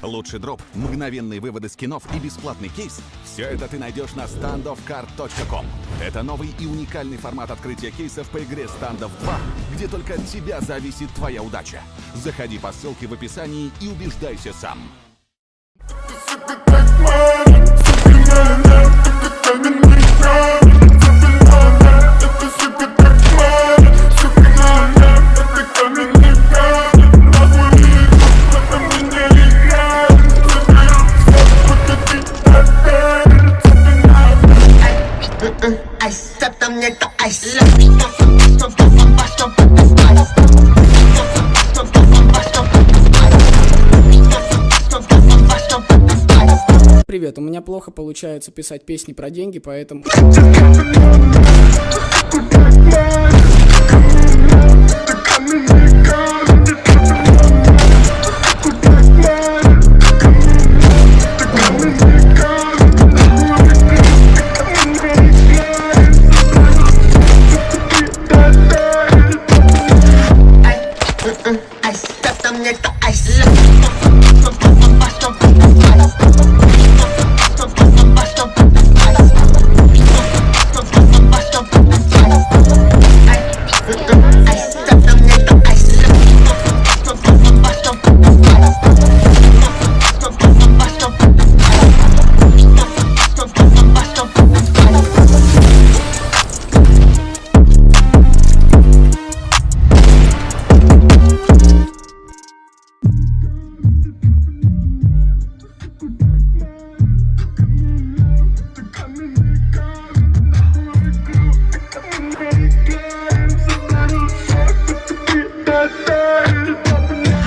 Лучший дроп, мгновенные выводы скинов и бесплатный кейс – все это ты найдешь на standoffcard.com. Это новый и уникальный формат открытия кейсов по игре Standoff 2, где только от тебя зависит твоя удача. Заходи по ссылке в описании и убеждайся сам. Привет, у меня плохо получается писать песни про деньги, поэтому...